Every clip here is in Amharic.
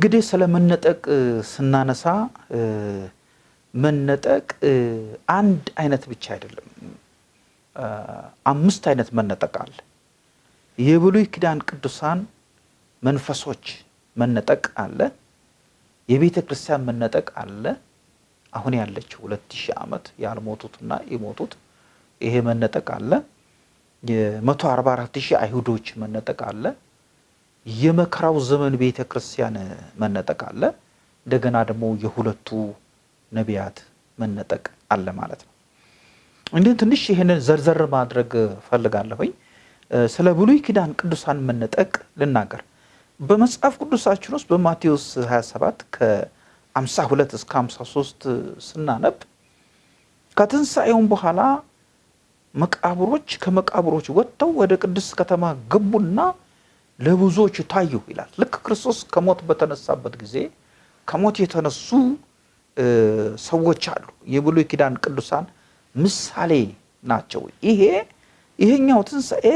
እንግዲህ ስለ መነጠቅ ስናነሳ መነጠቅ አንድ አይነት ብቻ አይደለም። አምስት አይነት መነጠቅ አለ። የብሉይ ኪዳን ቅዱሳን መንፈሶች መነጠቅ አለ። የቤተ ክርስቲያን መነጠቅ አለ። አሁን ያለችው ሁለት ሺህ ዓመት ያልሞቱትና የሞቱት ይሄ መነጠቅ አለ። የመቶ አርባ አራት ሺህ አይሁዶች መነጠቅ አለ። የመከራው ዘመን ቤተ ክርስቲያን መነጠቅ አለ። እንደገና ደግሞ የሁለቱ ነቢያት መነጠቅ አለ ማለት ነው። እንዲህ ትንሽ ይህንን ዘርዘር ማድረግ ፈልጋለሁኝ። ስለ ብሉይ ኪዳን ቅዱሳን መነጠቅ ልናገር። በመጽሐፍ ቅዱሳችን ውስጥ በማቴዎስ 27 ከ52 እስከ 53 ስናነብ ከትንሣኤውም በኋላ መቃብሮች ከመቃብሮች ወጥተው ወደ ቅድስት ከተማ ገቡና ለብዙዎች ታዩ ይላል። ልክ ክርስቶስ ከሞት በተነሳበት ጊዜ ከሞት የተነሱ ሰዎች አሉ። የብሉይ ኪዳን ቅዱሳን ምሳሌ ናቸው። ይሄ ይሄኛው ትንሣኤ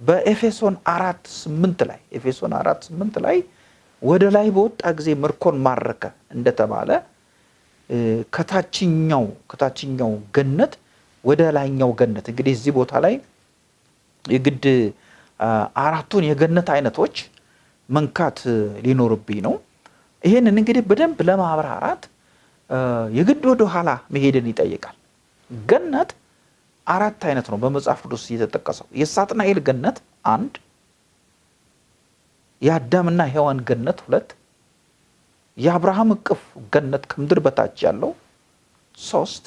በኤፌሶን አራት ስምንት ላይ ኤፌሶን አራት ስምንት ላይ ወደ ላይ በወጣ ጊዜ ምርኮን ማረከ እንደተባለ ከታችኛው ከታችኛው ገነት ወደ ላይኛው ገነት እንግዲህ እዚህ ቦታ ላይ የግድ አራቱን የገነት አይነቶች መንካት ሊኖርብኝ ነው። ይህንን እንግዲህ በደንብ ለማብራራት የግድ ወደ ኋላ መሄድን ይጠይቃል። ገነት አራት አይነት ነው በመጽሐፍ ቅዱስ የተጠቀሰው። የሳጥናኤል ገነት አንድ፣ የአዳምና ሔዋን ገነት ሁለት፣ የአብርሃም እቅፍ ገነት ከምድር በታች ያለው ሶስት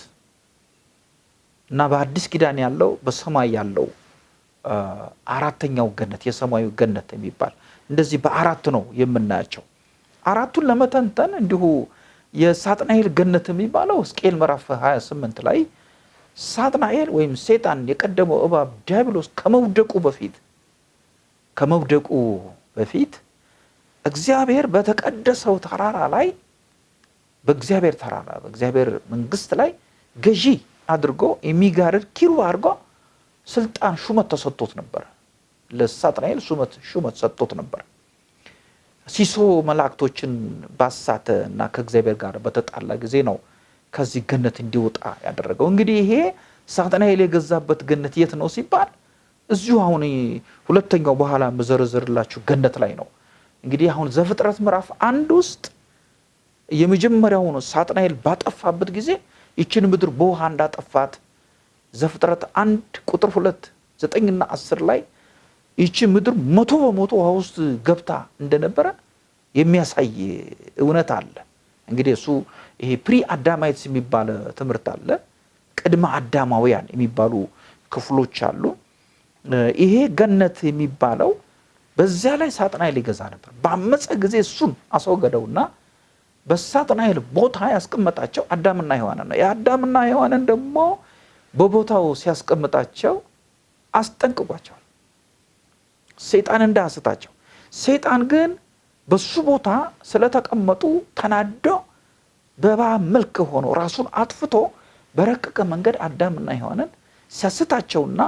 እና በአዲስ ኪዳን ያለው በሰማይ ያለው አራተኛው ገነት የሰማዩ ገነት የሚባል እንደዚህ በአራት ነው የምናያቸው። አራቱን ለመተንተን እንዲሁ የሳጥናኤል ገነት የሚባለው ሕዝቅኤል ምዕራፍ 28 ላይ ሳጥናኤል ወይም ሴጣን የቀደመው እባብ ዲያብሎስ ከመውደቁ በፊት ከመውደቁ በፊት እግዚአብሔር በተቀደሰው ተራራ ላይ በእግዚአብሔር ተራራ በእግዚአብሔር መንግስት ላይ ገዢ አድርጎ የሚጋርድ ኪሩብ አድርጎ ስልጣን ሹመት ተሰጥቶት ነበር። ለሳጥናኤል ሹመት ሹመት ሰጥቶት ነበር። ሲሶ መላእክቶችን ባሳተ እና ከእግዚአብሔር ጋር በተጣላ ጊዜ ነው ከዚህ ገነት እንዲወጣ ያደረገው። እንግዲህ ይሄ ሳጥናኤል የገዛበት ገነት የት ነው ሲባል እዚሁ አሁን ሁለተኛው በኋላ የምዘረዝርላችሁ ገነት ላይ ነው። እንግዲህ አሁን ዘፍጥረት ምዕራፍ አንድ ውስጥ የመጀመሪያውን ሳጥናኤል ባጠፋበት ጊዜ ይችን ምድር በውሃ እንዳጠፋት ዘፍጥረት አንድ ቁጥር ሁለት ዘጠኝና አስር ላይ ይቺ ምድር መቶ በመቶ ውሃ ውስጥ ገብታ እንደነበረ የሚያሳይ እውነት አለ። እንግዲህ እሱ ይሄ ፕሪ አዳማይትስ የሚባል ትምህርት አለ። ቅድመ አዳማውያን የሚባሉ ክፍሎች አሉ። ይሄ ገነት የሚባለው በዚያ ላይ ሳጥናኤል ይገዛ ነበር። ባመፀ ጊዜ እሱን አስወገደውና በሳጥናኤል ቦታ ያስቀመጣቸው አዳምና ሔዋንን ነው። የአዳምና ሔዋንን ደግሞ በቦታው ሲያስቀምጣቸው አስጠንቅቋቸዋል፣ ሰይጣን እንዳያስታቸው። ሰይጣን ግን በሱ ቦታ ስለተቀመጡ ተናዶ በእባብ መልክ ሆኖ ራሱን አጥፍቶ በረቀቀ መንገድ አዳምና ሔዋንን ሲያስታቸውና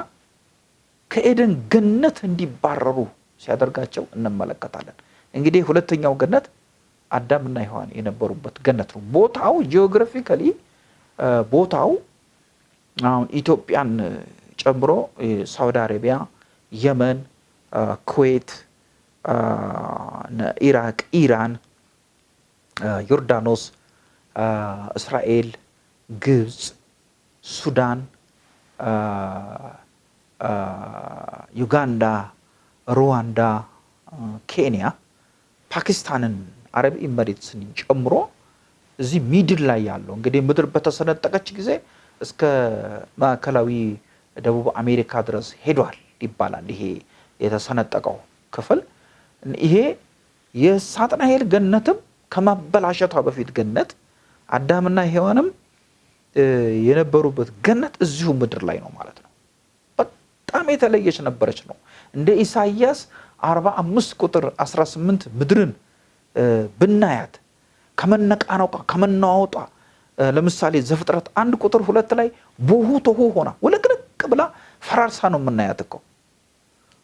ከኤደን ገነት እንዲባረሩ ሲያደርጋቸው እንመለከታለን። እንግዲህ ሁለተኛው ገነት አዳምና ሔዋን የነበሩበት ገነት ነው። ቦታው geographically ቦታው አሁን ኢትዮጵያን ጨምሮ ሳውዲ አረቢያ፣ የመን፣ ኩዌት፣ ኢራቅ፣ ኢራን፣ ዮርዳኖስ፣ እስራኤል፣ ግብፅ፣ ሱዳን፣ ዩጋንዳ፣ ሩዋንዳ፣ ኬንያ፣ ፓኪስታንን አረብ ኢመሬትስን ጨምሮ እዚህ ሚድል ላይ ያለው እንግዲህ ምድር በተሰነጠቀች ጊዜ እስከ ማዕከላዊ ደቡብ አሜሪካ ድረስ ሄዷል ይባላል። ይሄ የተሰነጠቀው ክፍል ይሄ የሳጥናኤል ገነትም ከማበላሸቷ በፊት ገነት አዳምና ሔዋንም የነበሩበት ገነት እዚሁ ምድር ላይ ነው ማለት ነው። በጣም የተለየች ነበረች ነው። እንደ ኢሳይያስ 45 ቁጥር 18 ምድርን ብናያት ከመነቃነቋ ከመናወጧ ለምሳሌ ዘፍጥረት አንድ ቁጥር ሁለት ላይ ቦሁ ቶሁ ሆና ውልቅልቅ ብላ ፈራርሳ ነው የምናያት እኮ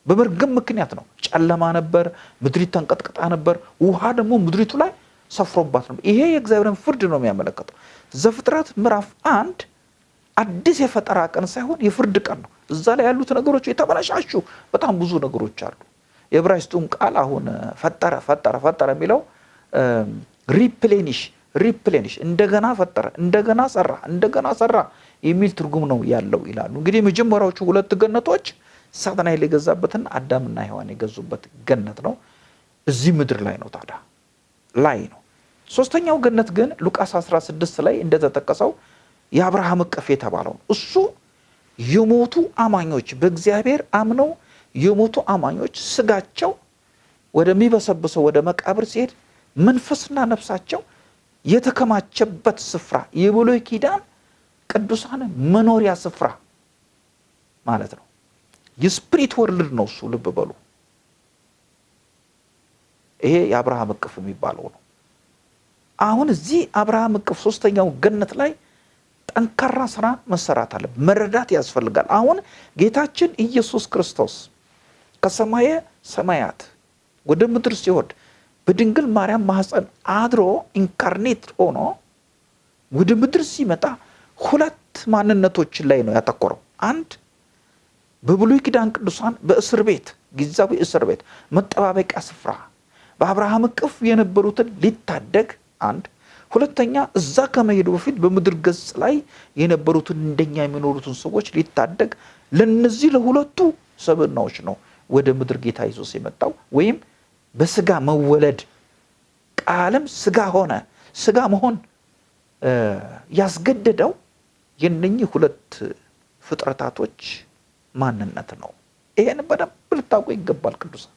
በመርገም ምክንያት ነው። ጨለማ ነበር፣ ምድሪት ተንቀጥቅጣ ነበር። ውሃ ደግሞ ምድሪቱ ላይ ሰፍሮባት ነበር። ይሄ የእግዚአብሔርን ፍርድ ነው የሚያመለክተው። ዘፍጥረት ምዕራፍ አንድ አዲስ የፈጠራ ቀን ሳይሆን የፍርድ ቀን ነው። እዛ ላይ ያሉት ነገሮች የተበላሻሹ በጣም ብዙ ነገሮች አሉ። የዕብራይስጡም ቃል አሁን ፈጠረ ፈጠረ ፈጠረ የሚለው replenish replenish እንደገና ፈጠረ፣ እንደገና ሰራ፣ እንደገና ሰራ የሚል ትርጉም ነው ያለው ይላሉ። እንግዲህ የመጀመሪያዎቹ ሁለት ገነቶች ሳጥናኤል የገዛበትና አዳምና ሔዋን የገዙበት ገነት ነው። እዚህ ምድር ላይ ነው ታዲያ ላይ ነው። ሶስተኛው ገነት ግን ሉቃስ 16 ላይ እንደተጠቀሰው የአብርሃም እቅፍ የተባለው ነው። እሱ የሞቱ አማኞች በእግዚአብሔር አምነው የሞቱ አማኞች ስጋቸው ወደሚበሰብሰው ወደ መቃብር ሲሄድ መንፈስና ነፍሳቸው የተከማቸበት ስፍራ የብሉይ ኪዳን ቅዱሳን መኖሪያ ስፍራ ማለት ነው። የስፕሪት ወርልድ ነው እሱ። ልብ በሉ። ይሄ የአብርሃም እቅፍ የሚባለው ነው። አሁን እዚህ አብርሃም እቅፍ ሶስተኛው ገነት ላይ ጠንካራ ስራ መሰራት አለ፣ መረዳት ያስፈልጋል። አሁን ጌታችን ኢየሱስ ክርስቶስ ከሰማየ ሰማያት ወደ ምድር ሲወርድ በድንግል ማርያም ማህፀን አድሮ incarnate ሆኖ ወደ ምድር ሲመጣ ሁለት ማንነቶችን ላይ ነው ያተኮረው። አንድ በብሉይ ኪዳን ቅዱሳን በእስር ቤት ጊዜያዊ እስር ቤት መጠባበቂያ ስፍራ በአብርሃም እቅፍ የነበሩትን ሊታደግ አንድ ሁለተኛ እዛ ከመሄዱ በፊት በምድር ገጽ ላይ የነበሩትን እንደኛ የሚኖሩትን ሰዎች ሊታደግ ለነዚህ ለሁለቱ ሰብዕናዎች ነው ወደ ምድር ጌታ ኢየሱስ የመጣው ወይም በስጋ መወለድ ቃልም ስጋ ሆነ። ስጋ መሆን ያስገደደው የነኚህ ሁለት ፍጥረታቶች ማንነት ነው። ይሄን በደንብ ልታውቁ ይገባል። ቅዱሳን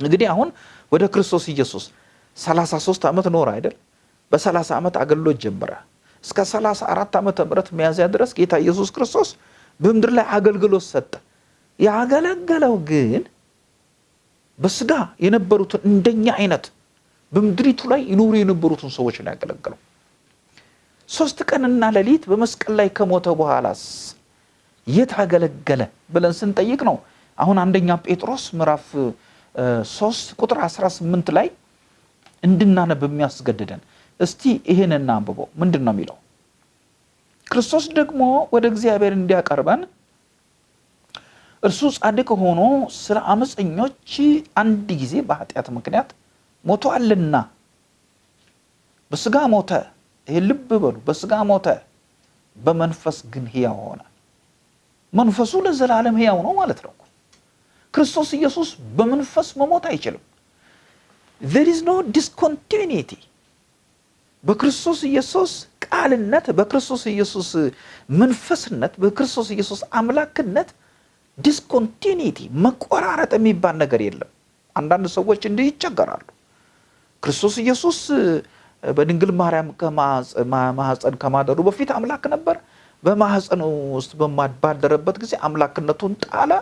እንግዲህ አሁን ወደ ክርስቶስ ኢየሱስ 33 ዓመት ኖረ አይደል? በ30 ዓመት አገልግሎት ጀመረ። እስከ 34 ዓመተ ምህረት ሚያዝያ ድረስ ጌታ ኢየሱስ ክርስቶስ በምድር ላይ አገልግሎት ሰጠ። ያገለገለው ግን በስጋ የነበሩትን እንደኛ አይነት በምድሪቱ ላይ ይኖሩ የነበሩትን ሰዎች ነው ያገለገለው። ሶስት ቀንና ሌሊት በመስቀል ላይ ከሞተ በኋላስ የት አገለገለ ብለን ስንጠይቅ ነው አሁን አንደኛ ጴጥሮስ ምዕራፍ ሶስት ቁጥር 18 ላይ እንድናነብ የሚያስገድደን። እስቲ ይህን እናንብበው። ምንድን ነው የሚለው? ክርስቶስ ደግሞ ወደ እግዚአብሔር እንዲያቀርበን እርሱ ጻድቅ ሆኖ ስለ አመፀኞች አንድ ጊዜ በኃጢአት ምክንያት ሞቷልና በስጋ ሞተ። ይሄ ልብ በሉ። በስጋ ሞተ፣ በመንፈስ ግን ሕያው ሆነ። መንፈሱ ለዘላለም ሕያው ነው ማለት ነው። ክርስቶስ ኢየሱስ በመንፈስ መሞት አይችልም። there is no discontinuity በክርስቶስ ኢየሱስ ቃልነት፣ በክርስቶስ ኢየሱስ መንፈስነት፣ በክርስቶስ ኢየሱስ አምላክነት discontinuity መቆራረጥ የሚባል ነገር የለም። አንዳንድ ሰዎች እንዲህ ይቸገራሉ። ክርስቶስ ኢየሱስ በድንግል ማርያም ማህፀን ከማደሩ በፊት አምላክ ነበር። በማህፀኑ ውስጥ ባደረበት ጊዜ አምላክነቱን ጣለ።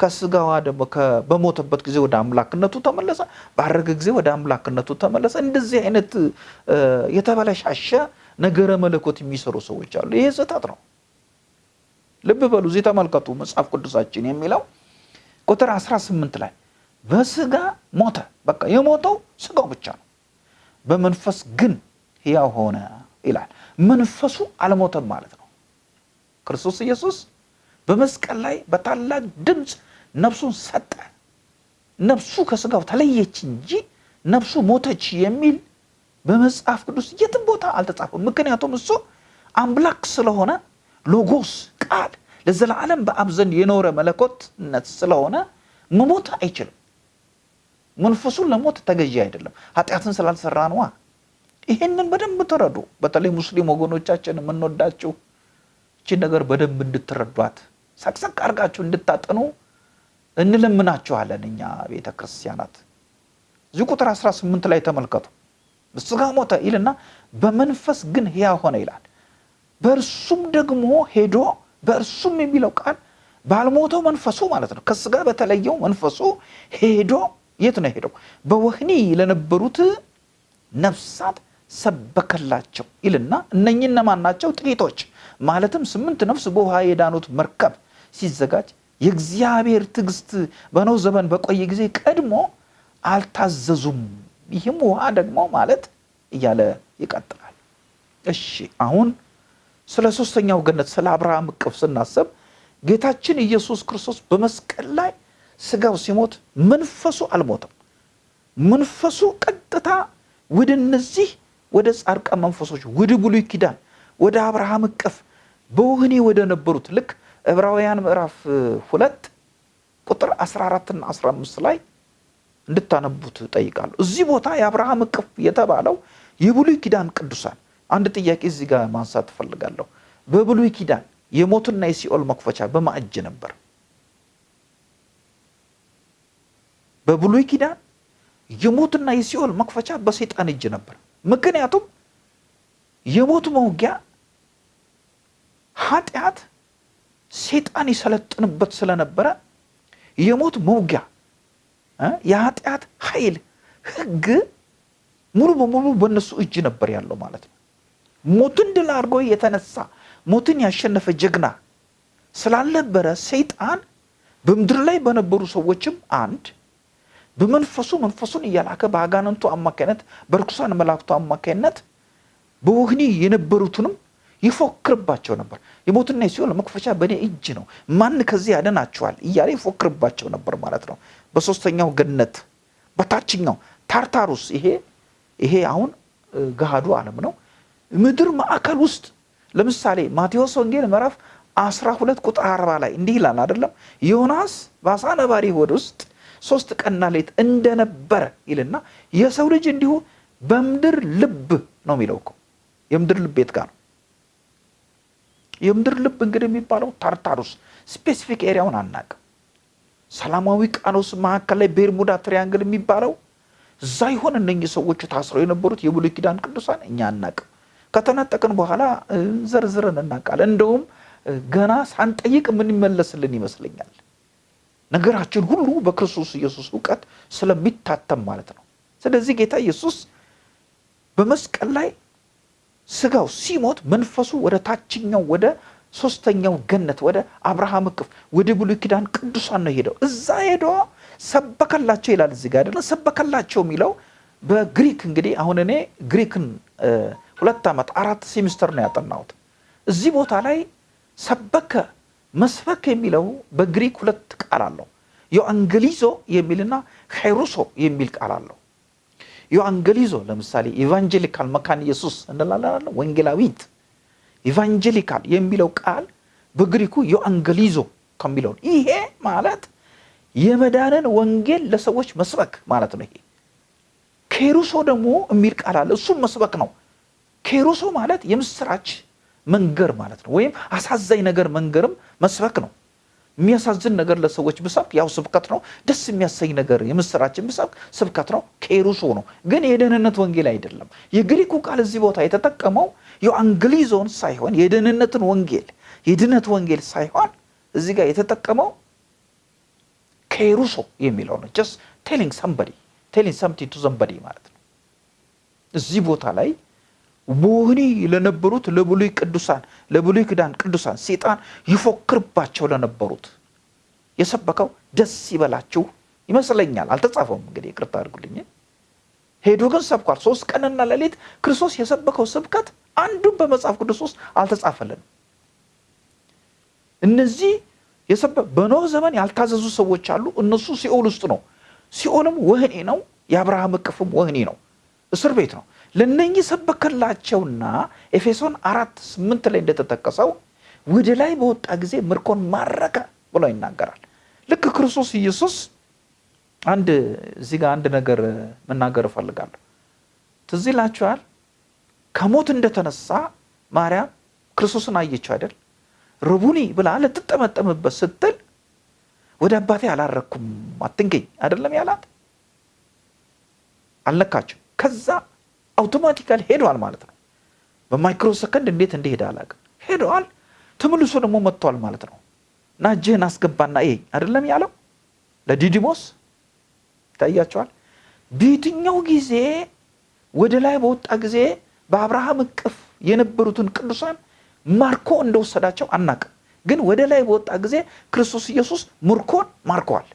ከስጋዋ ደግሞ በሞተበት ጊዜ ወደ አምላክነቱ ተመለሰ። ባረገ ጊዜ ወደ አምላክነቱ ተመለሰ። እንደዚህ አይነት የተበለሻሸ ነገረ መለኮት የሚሰሩ ሰዎች አሉ። ይሄ ስህተት ነው። ልብ በሉ። እዚህ ተመልከቱ። መጽሐፍ ቅዱሳችን የሚለው ቁጥር 18 ላይ በስጋ ሞተ። በቃ የሞተው ስጋው ብቻ ነው። በመንፈስ ግን ሕያው ሆነ ይላል። መንፈሱ አልሞተም ማለት ነው። ክርስቶስ ኢየሱስ በመስቀል ላይ በታላቅ ድምፅ ነፍሱን ሰጠ። ነፍሱ ከስጋው ተለየች እንጂ ነፍሱ ሞተች የሚል በመጽሐፍ ቅዱስ የትም ቦታ አልተጻፈም። ምክንያቱም እሱ አምላክ ስለሆነ ሎጎስ ቃል ለዘላለም በአብ ዘንድ የኖረ መለኮትነት ስለሆነ መሞት አይችልም። መንፈሱን ለሞት ተገዢ አይደለም። ኃጢአትን ስላልሰራ ነዋ። ይሄንን በደንብ ተረዱ። በተለይ ሙስሊም ወገኖቻችን የምንወዳችሁ ይችን ነገር በደንብ እንድትረዷት ሰቅሰቅ አድርጋችሁ እንድታጠኑ እንለምናችኋለን። እኛ ቤተ ክርስቲያናት እዚህ ቁጥር 18 ላይ ተመልከቱ። በስጋ ሞተ ይልና በመንፈስ ግን ሕያው ሆነ ይላል። በእርሱም ደግሞ ሄዶ በእርሱም የሚለው ቃል ባልሞተው መንፈሱ ማለት ነው። ከስጋ በተለየው መንፈሱ ሄዶ የት ነው ሄደው? በወህኒ ለነበሩት ነፍሳት ሰበከላቸው ይልና እነኚህ እነማን ናቸው? ጥቂቶች ማለትም ስምንት ነፍስ በውሃ የዳኑት መርከብ ሲዘጋጅ የእግዚአብሔር ትዕግስት በኖህ ዘመን በቆየ ጊዜ ቀድሞ አልታዘዙም። ይህም ውሃ ደግሞ ማለት እያለ ይቀጥላል። እሺ አሁን ስለ ሶስተኛው ገነት ስለ አብርሃም እቅፍ ስናስብ ጌታችን ኢየሱስ ክርስቶስ በመስቀል ላይ ስጋው ሲሞት መንፈሱ አልሞተም። መንፈሱ ቀጥታ ወደ እነዚህ ወደ ጻድቃን መንፈሶች ወደ ብሉይ ኪዳን ወደ አብርሃም እቅፍ በወህኒ ወደ ነበሩት ልክ ዕብራውያን ምዕራፍ ሁለት ቁጥር 14 እና 15 ላይ እንድታነቡት ጠይቃለሁ። እዚህ ቦታ የአብርሃም እቅፍ የተባለው የብሉይ ኪዳን ቅዱሳን አንድ ጥያቄ እዚህ ጋር ማንሳት እፈልጋለሁ። በብሉይ ኪዳን የሞትና የሲኦል መክፈቻ በማ እጅ ነበር? በብሉይ ኪዳን የሞትና የሲኦል መክፈቻ በሰይጣን እጅ ነበር። ምክንያቱም የሞት መውጊያ ኃጢአት ሰይጣን ይሰለጥንበት ስለነበረ የሞት መውጊያ የኃጢአት ኃይል ሕግ ሙሉ በሙሉ በእነሱ እጅ ነበር ያለው ማለት ነው። ሞትን ድል አድርጎ የተነሳ ሞትን ያሸነፈ ጀግና ስላልነበረ ሰይጣን በምድር ላይ በነበሩ ሰዎችም አንድ በመንፈሱ መንፈሱን እያላከ በአጋንንቱ አማካይነት በርኩሳን መላእክቱ አማካይነት በወህኒ የነበሩትንም ይፎክርባቸው ነበር። የሞትና የሲኦል መክፈቻ በእኔ እጅ ነው፣ ማን ከዚህ ያድናችኋል እያለ ይፎክርባቸው ነበር ማለት ነው። በሶስተኛው ገነት በታችኛው ታርታሩስ ይሄ ይሄ አሁን ገሃዱ ዓለም ነው። ምድር ማዕከል ውስጥ ለምሳሌ ማቴዎስ ወንጌል ምዕራፍ 12 ቁጥር 40 ላይ እንዲህ ይላል አይደለም? ዮናስ በአሳ ነባሪ ሆድ ውስጥ ሶስት ቀንና ሌት እንደነበረ ይልና የሰው ልጅ እንዲሁ በምድር ልብ ነው የሚለው እኮ የምድር ልብ የት ጋር ነው? የምድር ልብ እንግዲህ የሚባለው ታርታሩስ specific area ውን አናቅም። ሰላማዊ ውቅያኖስ መካከል ላይ Bermuda Triangle የሚባለው እዛ ይሆን እነኚህ ሰዎቹ ታስረው የነበሩት የብሉይ ኪዳን ቅዱሳን እኛ አናቅም። ከተነጠቅን በኋላ ዘርዝረን እናውቃለን። እንደውም ገና ሳንጠይቅ የሚመለስልን ይመስለኛል። ነገራችን ሁሉ በክርስቶስ ኢየሱስ እውቀት ስለሚታተም ማለት ነው። ስለዚህ ጌታ ኢየሱስ በመስቀል ላይ ስጋው ሲሞት መንፈሱ ወደ ታችኛው ወደ ሶስተኛው ገነት ወደ አብርሃም እቅፍ ወደ ብሉይ ኪዳን ቅዱሳን ነው ሄደው እዛ ሄዶ ሰበከላቸው ይላል። እዚህ ጋር አይደለም ሰበከላቸው የሚለው በግሪክ እንግዲህ አሁን እኔ ግሪክን ሁለት ዓመት አራት ሴሚስተር ነው ያጠናሁት። እዚህ ቦታ ላይ ሰበከ መስበክ የሚለው በግሪክ ሁለት ቃል አለው። ዮአንገሊዞ የሚልና ኬሩሶ የሚል ቃል አለው። ዮአንገሊዞ ለምሳሌ evangelical መካነ ኢየሱስ እንላለን፣ ወንጌላዊት evangelical የሚለው ቃል በግሪኩ ዮአንገሊዞ ከሚለው ይሄ ማለት የመዳንን ወንጌል ለሰዎች መስበክ ማለት ነው። ይሄ ኬሩሶ ደግሞ የሚል ቃል አለ። እሱም መስበክ ነው። ኬሩሶ ማለት የምስራች መንገር ማለት ነው። ወይም አሳዛኝ ነገር መንገርም መስበክ ነው። የሚያሳዝን ነገር ለሰዎች ብሰብክ ያው ስብከት ነው። ደስ የሚያሰኝ ነገር የምስራችን ብሰብክ ስብከት ነው። ኬሩሶ ነው፣ ግን የደህንነት ወንጌል አይደለም። የግሪኩ ቃል እዚህ ቦታ የተጠቀመው ዮአንግሊዞን ሳይሆን የደህንነትን ወንጌል የድነት ወንጌል ሳይሆን እዚህ ጋር የተጠቀመው ኬሩሶ የሚለው ነው። just telling somebody telling something to somebody ማለት ነው። እዚህ ቦታ ላይ በወህኒ ለነበሩት ለብሉይ ቅዱሳን ለብሉይ ኪዳን ቅዱሳን ሰይጣን ይፎክርባቸው ለነበሩት የሰበከው ደስ ይበላችሁ ይመስለኛል። አልተጻፈም እንግዲህ ይቅርታ አድርጉልኝ። ሄዶ ግን ሰብኳል። ሶስት ቀንና ሌሊት ክርስቶስ የሰበከው ስብከት አንዱም በመጽሐፍ ቅዱስ ውስጥ አልተጻፈልንም። እነዚህ በኖህ ዘመን ያልታዘዙ ሰዎች አሉ። እነሱ ሲኦል ውስጥ ነው። ሲኦልም ወህኒ ነው። የአብርሃም እቅፍም ወህኒ ነው፣ እስር ቤት ነው። ለነኚህ ሰበከላቸውና ኤፌሶን አራት ስምንት ላይ እንደተጠቀሰው ወደ ላይ በወጣ ጊዜ ምርኮን ማረከ ብሎ ይናገራል። ልክ ክርስቶስ ኢየሱስ አንድ እዚህ ጋር አንድ ነገር መናገር እፈልጋለሁ። ትዝ ይላችኋል? ከሞት እንደተነሳ ማርያም ክርስቶስን አየችው አይደል? ርቡኒ ብላ ልትጠመጠምበት ስትል ወደ አባቴ አላረኩም አትንገኝ አይደለም ያላት፣ አልነካችው። ከዛ አውቶማቲካሊ ሄደዋል ማለት ነው። በማይክሮ ሰከንድ እንዴት እንደሄደ አላውቅም። ሄደዋል። ተመልሶ ደግሞ መጥተዋል ማለት ነው። እና እጅህን አስገባና ይሄ አይደለም ያለው ለዲዲሞስ ይታያቸዋል። በየትኛው ጊዜ ወደ ላይ በወጣ ጊዜ በአብርሃም እቅፍ የነበሩትን ቅዱሳን ማርኮ እንደወሰዳቸው አናቅም። ግን ወደ ላይ በወጣ ጊዜ ክርስቶስ ኢየሱስ ምርኮን ማርከዋል።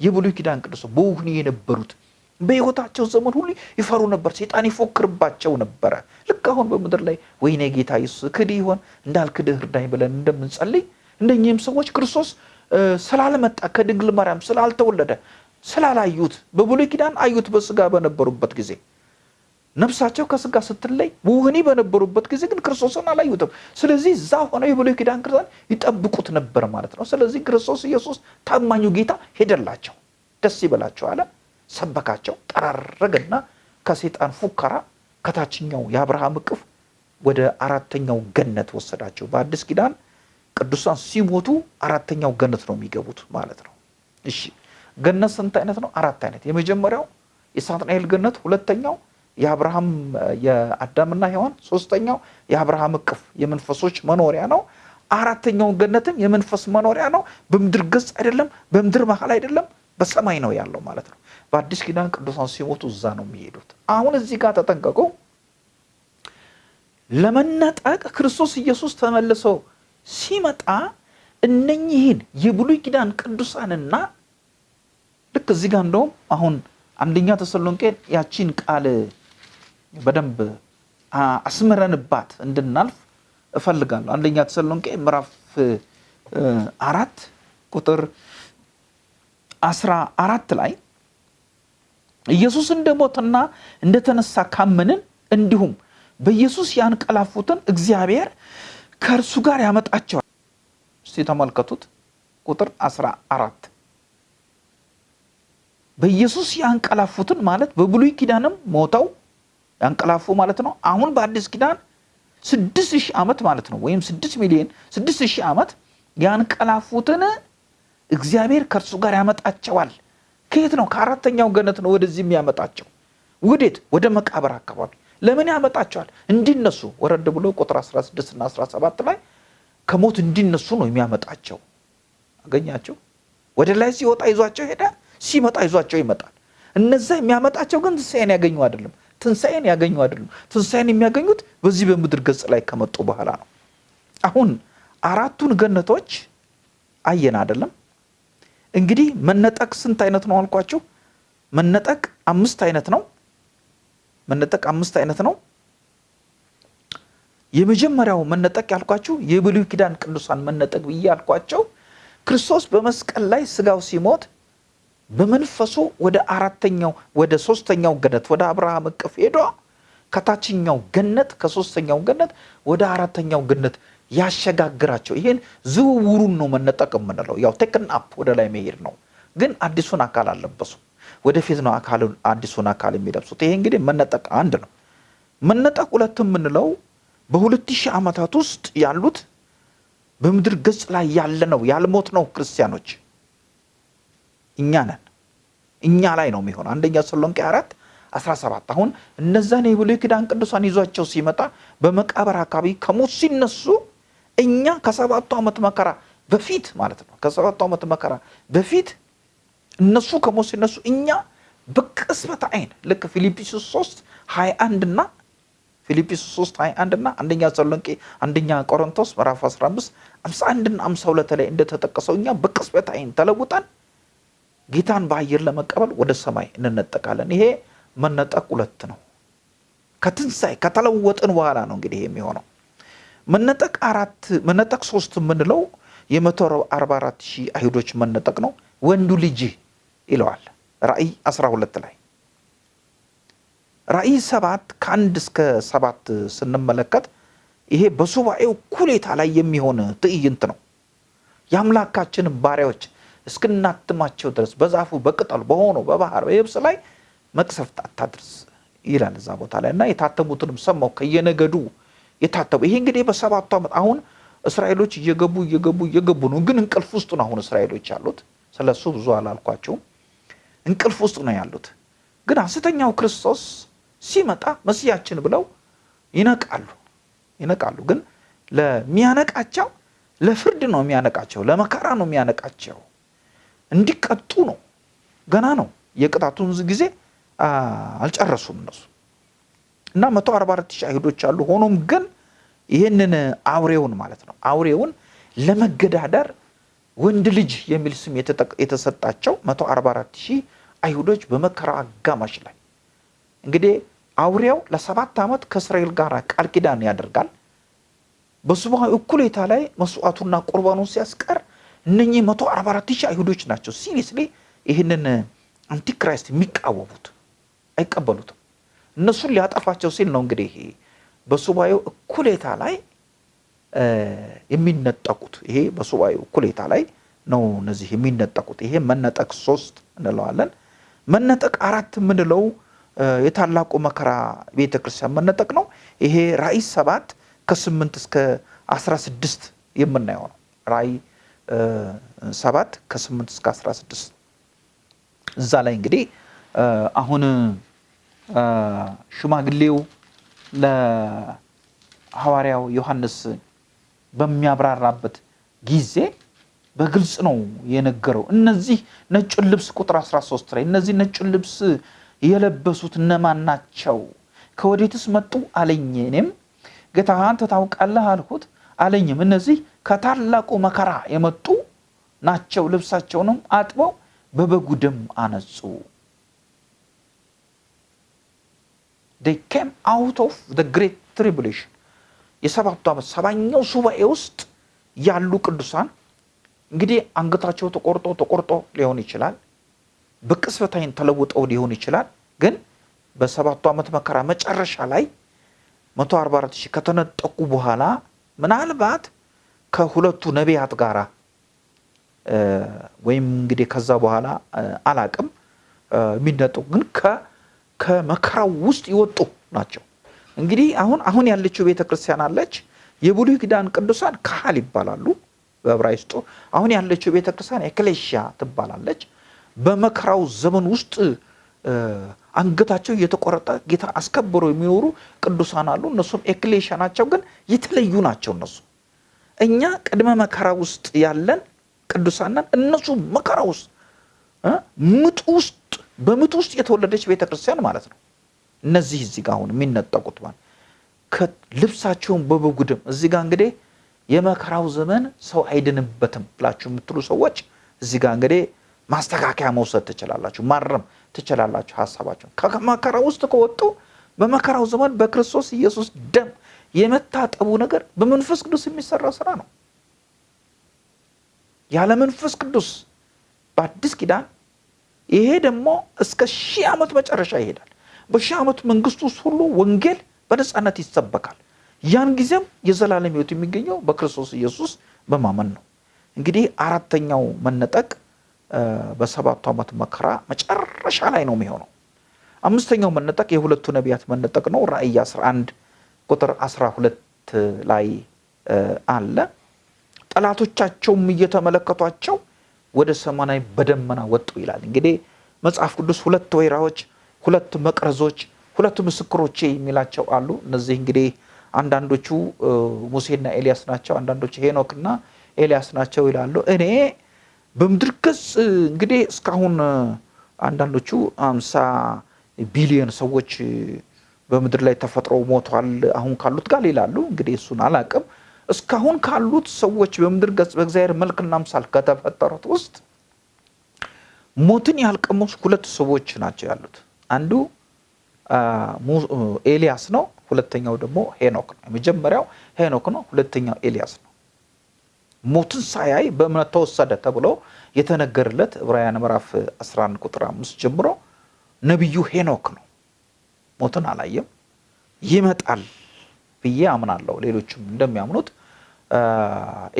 የብሉይ ኪዳን ቅዱስ በውህኒ የነበሩት በሕይወታቸው ዘመን ሁሉ ይፈሩ ነበር። ሴጣን ይፎክርባቸው ነበረ። ልክ አሁን በምድር ላይ ወይኔ ጌታ ኢየሱስ ክድህ ይሆን እንዳልክድህ እርዳኝ ብለን እንደምንጸልይ እንደኚህም ሰዎች ክርስቶስ ስላልመጣ ከድንግል ማርያም ስላልተወለደ ስላላዩት በብሉይ ኪዳን አዩት በስጋ በነበሩበት ጊዜ ነፍሳቸው ከስጋ ስትለይ ውህኒ በነበሩበት ጊዜ ግን ክርስቶስን አላዩትም። ስለዚህ እዛ ሆነው የብሉይ ኪዳን ክርስቲያን ይጠብቁት ነበር ማለት ነው። ስለዚህ ክርስቶስ ኢየሱስ ታማኙ ጌታ ሄደላቸው፣ ደስ ይበላቸው አለ፣ ሰበካቸው፣ ጠራረገና ከሴጣን ፉከራ ከታችኛው የአብርሃም እቅፍ ወደ አራተኛው ገነት ወሰዳቸው። በአዲስ ኪዳን ቅዱሳን ሲሞቱ አራተኛው ገነት ነው የሚገቡት ማለት ነው። እሺ ገነት ስንት አይነት ነው? አራት አይነት። የመጀመሪያው የሳጥናኤል ገነት፣ ሁለተኛው የአብርሃም የአዳምና ሔዋን፣ ሶስተኛው የአብርሃም እቅፍ የመንፈሶች መኖሪያ ነው። አራተኛው ገነትም የመንፈስ መኖሪያ ነው። በምድር ገጽ አይደለም፣ በምድር መሀል አይደለም፣ በሰማይ ነው ያለው ማለት ነው። በአዲስ ኪዳን ቅዱሳን ሲሞቱ እዛ ነው የሚሄዱት። አሁን እዚህ ጋር ተጠንቀቁ። ለመነጠቅ ክርስቶስ ኢየሱስ ተመልሶ ሲመጣ እነኚህን የብሉይ ኪዳን ቅዱሳንና ልክ እዚህ ጋር እንደውም አሁን አንደኛ ተሰሎንቄ ያቺን ቃል በደንብ አስምረንባት እንድናልፍ እፈልጋለሁ። አንደኛ ተሰሎንቄ ምዕራፍ አራት ቁጥር አስራ አራት ላይ ኢየሱስ እንደሞተና እንደተነሳ ካመንን እንዲሁም በኢየሱስ ያንቀላፉትን እግዚአብሔር ከእርሱ ጋር ያመጣቸዋል። እስቲ ተመልከቱት ቁጥር አስራ አራት በኢየሱስ ያንቀላፉትን ማለት በብሉይ ኪዳንም ሞተው ያንቀላፉ ማለት ነው። አሁን በአዲስ ኪዳን ስድስት ሺህ ዓመት ማለት ነው ወይም ስድስት ሚሊዮን ስድስት ሺህ ዓመት ያንቀላፉትን እግዚአብሔር ከእርሱ ጋር ያመጣቸዋል። ከየት ነው? ከአራተኛው ገነት ነው ወደዚህ የሚያመጣቸው። ውዴት? ወደ መቃብር አካባቢ። ለምን ያመጣቸዋል? እንዲነሱ። ወረድ ብሎ ቁጥር 16 እና 17 ላይ ከሞት እንዲነሱ ነው የሚያመጣቸው። አገኛቸው። ወደ ላይ ሲወጣ ይዟቸው ሄደ፣ ሲመጣ ይዟቸው ይመጣል። እነዛ የሚያመጣቸው ግን ትንሣኤን ያገኙ አይደለም። ትንሣኤን ያገኙ አይደለም። ትንሣኤን የሚያገኙት በዚህ በምድር ገጽ ላይ ከመጡ በኋላ ነው። አሁን አራቱን ገነቶች አየን አይደለም? እንግዲህ መነጠቅ ስንት አይነት ነው አልኳችሁ? መነጠቅ አምስት አይነት ነው። መነጠቅ አምስት አይነት ነው። የመጀመሪያው መነጠቅ ያልኳችሁ የብሉይ ኪዳን ቅዱሳን መነጠቅ ብዬ ያልኳቸው ክርስቶስ በመስቀል ላይ ስጋው ሲሞት በመንፈሱ ወደ አራተኛው ወደ ሶስተኛው ገነት ወደ አብርሃም እቅፍ ሄዶ ከታችኛው ገነት ከሶስተኛው ገነት ወደ አራተኛው ገነት ያሸጋግራቸው። ይሄን ዝውውሩን ነው መነጠቅ የምንለው። ያው taken up ወደ ላይ መሄድ ነው። ግን አዲሱን አካል አልለበሱም። ወደፊት ነው አዲሱን አካል የሚለብሱት። ይሄ እንግዲህ መነጠቅ አንድ ነው። መነጠቅ ሁለት የምንለው በሁለት ሺህ ዓመታት ውስጥ ያሉት በምድር ገጽ ላይ ያለ ነው ያልሞትነው ክርስቲያኖች እኛ ነን። እኛ ላይ ነው የሚሆነው። አንደኛ ተሰሎንቄ አራት 17 አሁን እነዛን የብሉይ ኪዳን ቅዱሳን ይዟቸው ሲመጣ በመቃብር አካባቢ ከሞት ሲነሱ እኛ ከሰባቱ ዓመት መከራ በፊት ማለት ነው ከሰባቱ ዓመት መከራ በፊት እነሱ ከሞት ሲነሱ እኛ በቅጽበት አይን ልክ ፊልጵስዩስ 3 21 እና ፊልጵስዩስ 3 21 እና አንደኛ ተሰሎንቄ አንደኛ ቆሮንቶስ ምዕራፍ 15 51 እና 52 ላይ እንደተጠቀሰው እኛ በቅጽበት አይን ተለውጠን ጌታን በአየር ለመቀበል ወደ ሰማይ እንነጠቃለን። ይሄ መነጠቅ ሁለት ነው። ከትንሣኤ ከተለወጥን በኋላ ነው እንግዲህ የሚሆነው። መነጠቅ አራት መነጠቅ ሶስት የምንለው የመቶ አርባ አራት ሺህ አይሁዶች መነጠቅ ነው። ወንዱ ልጅ ይለዋል ራእይ 12 ላይ ራእይ ሰባት ከአንድ እስከ ሰባት ስንመለከት ይሄ በሱባኤው ኩሌታ ላይ የሚሆን ትዕይንት ነው። የአምላካችንን ባሪያዎች እስክናትማቸው ድረስ በዛፉ በቅጠሉ በሆነው በባህር በየብስ ላይ መቅሰፍት አታድርስ ይላል እዛ ቦታ ላይ እና የታተሙትንም ሰማው ከየነገዱ የታተሙ ይሄ እንግዲህ በሰባቱ ዓመት አሁን እስራኤሎች እየገቡ እየገቡ እየገቡ ነው። ግን እንቅልፍ ውስጥ ነው አሁን እስራኤሎች ያሉት። ስለሱ ብዙ አላልኳቸውም። እንቅልፍ ውስጥ ነው ያሉት። ግን ሐሰተኛው ክርስቶስ ሲመጣ መስያችን ብለው ይነቃሉ ይነቃሉ። ግን ለሚያነቃቸው ለፍርድ ነው የሚያነቃቸው፣ ለመከራ ነው የሚያነቃቸው፣ እንዲቀጡ ነው። ገና ነው የቅጣቱን ጊዜ አልጨረሱም እነሱ እና መቶ አርባ አራት ሺህ አይሁዶች አሉ። ሆኖም ግን ይህንን አውሬውን ማለት ነው አውሬውን ለመገዳደር ወንድ ልጅ የሚል ስም የተሰጣቸው 144 ሺህ አይሁዶች በመከራ አጋማሽ ላይ እንግዲህ አውሬው ለሰባት ዓመት ከእስራኤል ጋር ቃል ኪዳን ያደርጋል። በሱባኤ እኩሌታ ላይ መስዋዕቱና ቁርባኑን ሲያስቀር እነኚህ 144 ሺህ አይሁዶች ናቸው seriously ይህንን antichrist የሚቃወሙት አይቀበሉትም። እነሱን ሊያጠፋቸው ሲል ነው እንግዲህ በሱባኤው እኩሌታ ላይ የሚነጠቁት። ይሄ በሱባኤው እኩሌታ ላይ ነው እነዚህ የሚነጠቁት። ይሄ መነጠቅ ሶስት እንለዋለን። መነጠቅ አራት የምንለው የታላቁ መከራ ቤተ ክርስቲያን መነጠቅ ነው። ይሄ ራእይ ሰባት ከስምንት እስከ አስራ ስድስት የምናየው ነው። ራእይ ሰባት ከስምንት እስከ አስራ ስድስት እዛ ላይ እንግዲህ አሁን ሽማግሌው ለሐዋርያው ዮሐንስ በሚያብራራበት ጊዜ በግልጽ ነው የነገረው። እነዚህ ነጩን ልብስ ቁጥር 13 ላይ እነዚህ ነጩን ልብስ የለበሱት እነማን ናቸው? ከወዴትስ መጡ አለኝ። እኔም ጌታ አንተ ታውቃለህ አልሁት። አለኝም እነዚህ ከታላቁ መከራ የመጡ ናቸው። ልብሳቸውንም አጥበው በበጉ ደም አነጹ። they came out of the great tribulation የሰባቱ ዓመት ሰባኛው ሱባኤ ውስጥ ያሉ ቅዱሳን እንግዲህ አንገታቸው ተቆርጦ ተቆርጦ ሊሆን ይችላል። በቅጽበት ዓይን ተለውጠው ሊሆን ይችላል። ግን በሰባቱ ዓመት መከራ መጨረሻ ላይ 144 ሺህ ከተነጠቁ በኋላ ምናልባት ከሁለቱ ነቢያት ጋራ ወይም እንግዲህ ከዛ በኋላ አላቅም የሚነጠቁ ግን ከመከራው ውስጥ የወጡ ናቸው። እንግዲህ አሁን አሁን ያለችው ቤተ ክርስቲያን አለች። የብሉይ ኪዳን ቅዱሳን ካህል ይባላሉ በዕብራይስጡ። አሁን ያለችው ቤተ ክርስቲያን ኤክሌሽያ ትባላለች። በመከራው ዘመን ውስጥ አንገታቸው እየተቆረጠ ጌታ አስከብረው የሚኖሩ ቅዱሳን አሉ። እነሱም ኤክሌሽያ ናቸው፣ ግን የተለዩ ናቸው። እነሱ እኛ ቅድመ መከራ ውስጥ ያለን ቅዱሳን እነሱ መከራ ውስጥ ምጥ ውስጥ በምጥ ውስጥ የተወለደች ቤተ ክርስቲያን ማለት ነው። እነዚህ እዚህ ጋር አሁን የሚነጠቁት ማለት ልብሳቸውን በበጉ ደም እዚህ ጋር እንግዲህ የመከራው ዘመን ሰው አይድንበትም ብላችሁ የምትሉ ሰዎች እዚህ ጋር እንግዲህ ማስተካከያ መውሰድ ትችላላችሁ፣ ማረም ትችላላችሁ ሀሳባቸውን። ከመከራ ውስጥ ከወጡ በመከራው ዘመን በክርስቶስ ኢየሱስ ደም የመታጠቡ ነገር በመንፈስ ቅዱስ የሚሰራ ስራ ነው። ያለ መንፈስ ቅዱስ በአዲስ ኪዳን ይሄ ደግሞ እስከ ሺህ ዓመት መጨረሻ ይሄዳል። በሺህ ዓመት መንግስት ውስጥ ሁሉ ወንጌል በነፃነት ይሰበካል። ያን ጊዜም የዘላለም ሕይወት የሚገኘው በክርስቶስ ኢየሱስ በማመን ነው። እንግዲህ አራተኛው መነጠቅ በሰባቱ ዓመት መከራ መጨረሻ ላይ ነው የሚሆነው። አምስተኛው መነጠቅ የሁለቱ ነቢያት መነጠቅ ነው። ራእይ 11 ቁጥር 12 ላይ አለ። ጠላቶቻቸውም እየተመለከቷቸው ወደ ሰማይ በደመና ወጡ ይላል። እንግዲህ መጽሐፍ ቅዱስ ሁለት ወይራዎች፣ ሁለት መቅረዞች፣ ሁለት ምስክሮቼ የሚላቸው አሉ። እነዚህ እንግዲህ አንዳንዶቹ ሙሴና ኤልያስ ናቸው፣ አንዳንዶቹ ሄኖክና ኤልያስ ናቸው ይላሉ። እኔ በምድር ገጽ እንግዲህ እስካሁን አንዳንዶቹ አምሳ ቢሊዮን ሰዎች በምድር ላይ ተፈጥረው ሞቷል አሁን ካሉት ጋር ይላሉ። እንግዲህ እሱን አላቅም። እስካሁን ካሉት ሰዎች በምድር ገጽ በእግዚአብሔር መልክና ምሳል ከተፈጠሩት ውስጥ ሞትን ያልቀመሱ ሁለት ሰዎች ናቸው ያሉት። አንዱ ኤልያስ ነው። ሁለተኛው ደግሞ ሄኖክ ነው። የመጀመሪያው ሄኖክ ነው። ሁለተኛው ኤልያስ ነው። ሞትን ሳያይ በእምነት ተወሰደ ተብሎ የተነገረለት ዕብራውያን ምዕራፍ 11 ቁጥር 5 ጀምሮ ነቢዩ ሄኖክ ነው። ሞትን አላየም። ይመጣል ብዬ አምናለሁ። ሌሎችም እንደሚያምኑት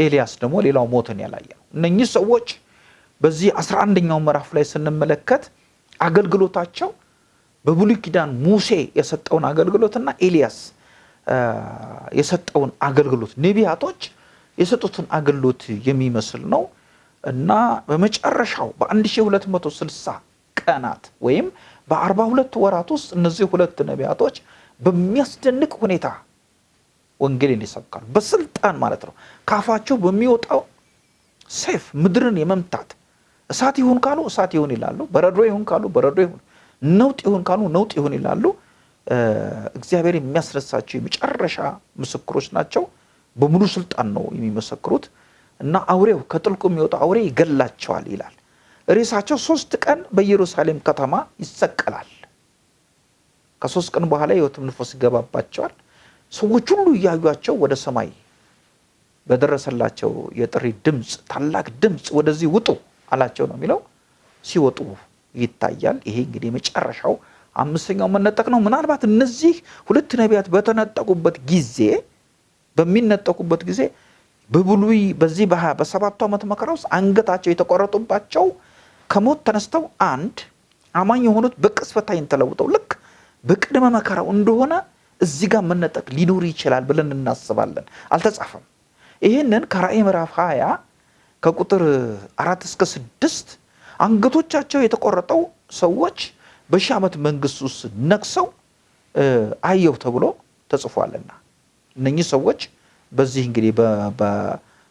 ኤልያስ ደግሞ ሌላው ሞትን ያላየ ነው። እነኚህ ሰዎች በዚህ አስራ አንደኛው ምዕራፍ ላይ ስንመለከት አገልግሎታቸው በብሉይ ኪዳን ሙሴ የሰጠውን አገልግሎትና ኤልያስ የሰጠውን አገልግሎት ነቢያቶች የሰጡትን አገልግሎት የሚመስል ነው እና በመጨረሻው በ1260 ቀናት ወይም በ42 ወራት ውስጥ እነዚህ ሁለት ነቢያቶች በሚያስደንቅ ሁኔታ ወንጌልን ይሰብካሉ። በስልጣን ማለት ነው። ካፋቸው በሚወጣው ሰይፍ ምድርን የመምታት እሳት ይሁን ካሉ እሳት ይሁን ይላሉ። በረዶ ይሁን ካሉ በረዶ ይሁን፣ ነውጥ ይሁን ካሉ ነውጥ ይሁን ይላሉ። እግዚአብሔር የሚያስነሳቸው የመጨረሻ ምስክሮች ናቸው። በሙሉ ስልጣን ነው የሚመሰክሩት። እና አውሬው ከጥልቁ የሚወጣው አውሬ ይገላቸዋል ይላል። ሬሳቸው ሶስት ቀን በኢየሩሳሌም ከተማ ይሰቀላል። ከሶስት ቀን በኋላ የሕይወትም ንፋስ ይገባባቸዋል። ሰዎች ሁሉ እያዩቸው ወደ ሰማይ በደረሰላቸው የጥሪ ድምፅ ታላቅ ድምፅ ወደዚህ ውጡ አላቸው ነው የሚለው። ሲወጡ ይታያል። ይሄ እንግዲህ የመጨረሻው አምስተኛው መነጠቅ ነው። ምናልባት እነዚህ ሁለት ነቢያት በተነጠቁበት ጊዜ በሚነጠቁበት ጊዜ በብሉይ በዚህ በሰባቱ ዓመት መከራ ውስጥ አንገታቸው የተቆረጡባቸው ከሞት ተነስተው አንድ አማኝ የሆኑት በቅጽበት ዓይን ተለውጠው ልክ በቅድመ መከራው እንደሆነ እዚህ ጋር መነጠቅ ሊኖር ይችላል ብለን እናስባለን። አልተጻፈም። ይህንን ከራእይ ምዕራፍ 20 ከቁጥር አራት እስከ ስድስት አንገቶቻቸው የተቆረጠው ሰዎች በሺህ ዓመት መንግስት ውስጥ ነግሰው አየሁ ተብሎ ተጽፏልና እነኚህ ሰዎች በዚህ እንግዲህ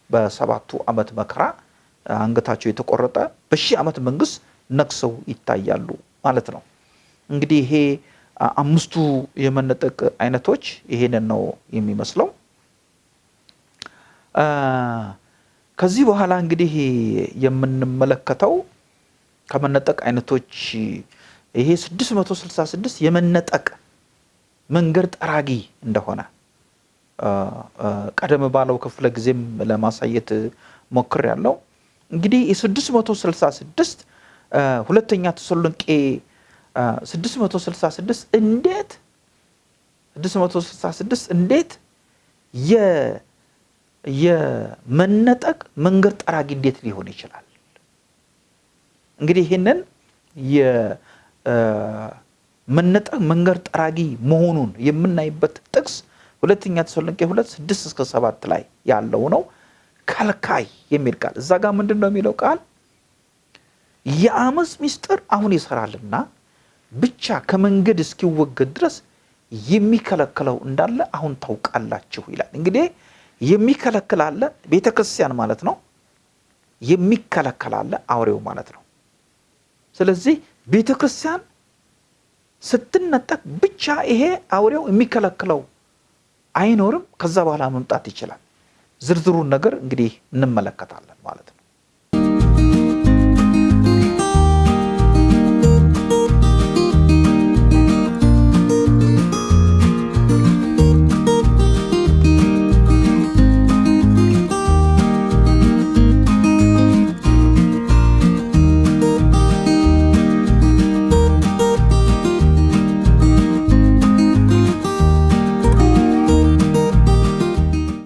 በሰባቱ ዓመት መከራ አንገታቸው የተቆረጠ በሺህ ዓመት መንግስት ነግሰው ይታያሉ ማለት ነው። እንግዲህ ይሄ አምስቱ የመነጠቅ አይነቶች ይሄንን ነው የሚመስለው። ከዚህ በኋላ እንግዲህ የምንመለከተው ከመነጠቅ አይነቶች ይሄ 666 የመነጠቅ መንገድ ጠራጊ እንደሆነ ቀደም ባለው ክፍለ ጊዜም ለማሳየት ሞክር ያለው እንግዲህ የ666 ሁለተኛ ተሰሎንቄ 666 እንዴት 666 እንዴት የመነጠቅ መንገድ ጠራጊ እንዴት ሊሆን ይችላል? እንግዲህ ይህንን የመነጠቅ መንገድ ጠራጊ መሆኑን የምናይበት ጥቅስ ሁለተኛ ተሰሎንቄ ሁለት ስድስት እስከ ሰባት ላይ ያለው ነው። ከልካይ የሚል ቃል እዛ ጋር ምንድን ነው የሚለው ቃል የአመፅ ምስጢር አሁን ይሰራልና ብቻ ከመንገድ እስኪወገድ ድረስ የሚከለክለው እንዳለ አሁን ታውቃላችሁ ይላል። እንግዲህ የሚከለክል አለ፣ ቤተ ክርስቲያን ማለት ነው። የሚከለከል አለ፣ አውሬው ማለት ነው። ስለዚህ ቤተ ክርስቲያን ስትነጠቅ ብቻ ይሄ አውሬው የሚከለክለው አይኖርም። ከዛ በኋላ መምጣት ይችላል። ዝርዝሩን ነገር እንግዲህ እንመለከታለን ማለት ነው።